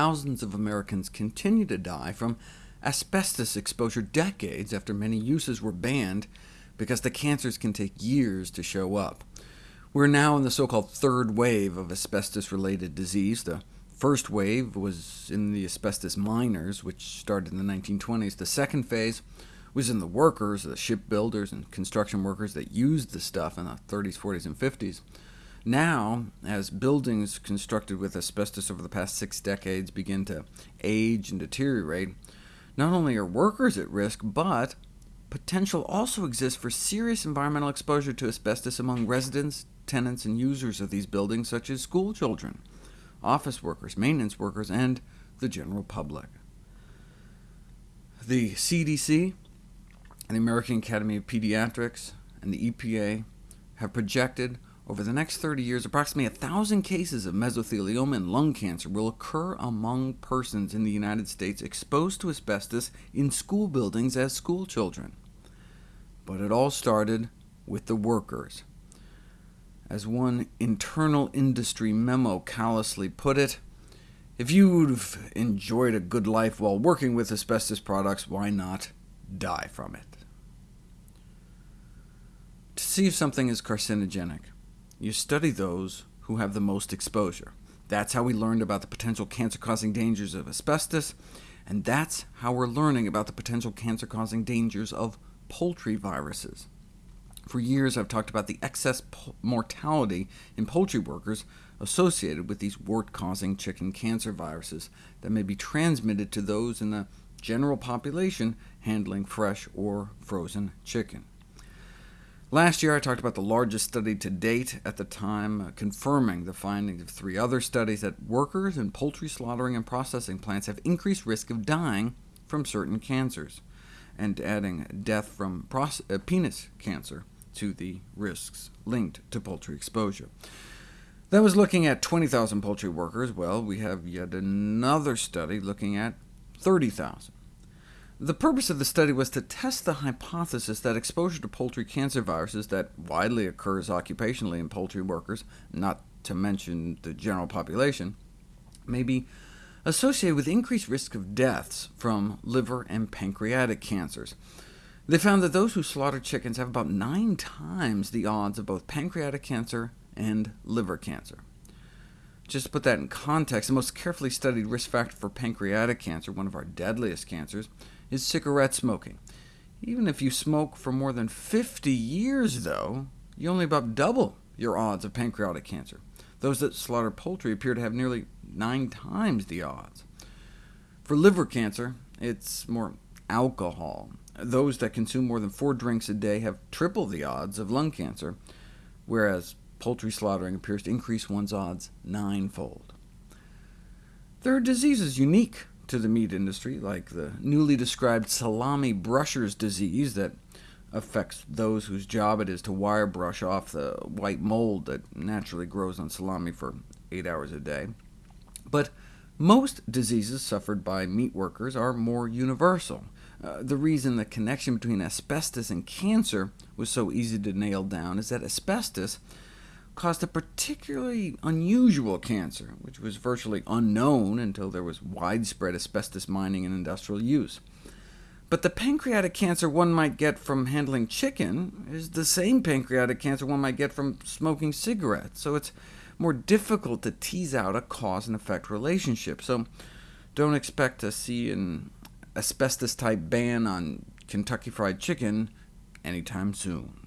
thousands of Americans continue to die from asbestos exposure decades after many uses were banned, because the cancers can take years to show up. We're now in the so-called third wave of asbestos-related disease. The first wave was in the asbestos miners, which started in the 1920s. The second phase was in the workers, the shipbuilders and construction workers that used the stuff in the 30s, 40s, and 50s. Now, as buildings constructed with asbestos over the past six decades begin to age and deteriorate, not only are workers at risk, but potential also exists for serious environmental exposure to asbestos among residents, tenants, and users of these buildings, such as school children, office workers, maintenance workers, and the general public. The CDC, the American Academy of Pediatrics, and the EPA have projected over the next 30 years, approximately 1,000 cases of mesothelioma and lung cancer will occur among persons in the United States exposed to asbestos in school buildings as school children. But it all started with the workers. As one internal industry memo callously put it, if you've enjoyed a good life while working with asbestos products, why not die from it? To see if something is carcinogenic, you study those who have the most exposure. That's how we learned about the potential cancer-causing dangers of asbestos, and that's how we're learning about the potential cancer-causing dangers of poultry viruses. For years I've talked about the excess mortality in poultry workers associated with these wart-causing chicken cancer viruses that may be transmitted to those in the general population handling fresh or frozen chicken. Last year I talked about the largest study to date at the time, uh, confirming the findings of three other studies that workers in poultry slaughtering and processing plants have increased risk of dying from certain cancers, and adding death from uh, penis cancer to the risks linked to poultry exposure. That was looking at 20,000 poultry workers. Well, we have yet another study looking at 30,000. The purpose of the study was to test the hypothesis that exposure to poultry cancer viruses that widely occurs occupationally in poultry workers, not to mention the general population, may be associated with increased risk of deaths from liver and pancreatic cancers. They found that those who slaughter chickens have about nine times the odds of both pancreatic cancer and liver cancer. Just to put that in context, the most carefully studied risk factor for pancreatic cancer, one of our deadliest cancers, is cigarette smoking. Even if you smoke for more than 50 years, though, you only about double your odds of pancreatic cancer. Those that slaughter poultry appear to have nearly nine times the odds. For liver cancer, it's more alcohol. Those that consume more than four drinks a day have triple the odds of lung cancer, whereas poultry slaughtering appears to increase one's odds ninefold. There are diseases unique to the meat industry, like the newly described salami brusher's disease that affects those whose job it is to wire brush off the white mold that naturally grows on salami for eight hours a day. But most diseases suffered by meat workers are more universal. Uh, the reason the connection between asbestos and cancer was so easy to nail down is that asbestos caused a particularly unusual cancer, which was virtually unknown until there was widespread asbestos mining and industrial use. But the pancreatic cancer one might get from handling chicken is the same pancreatic cancer one might get from smoking cigarettes, so it's more difficult to tease out a cause and effect relationship. So don't expect to see an asbestos-type ban on Kentucky Fried Chicken anytime soon.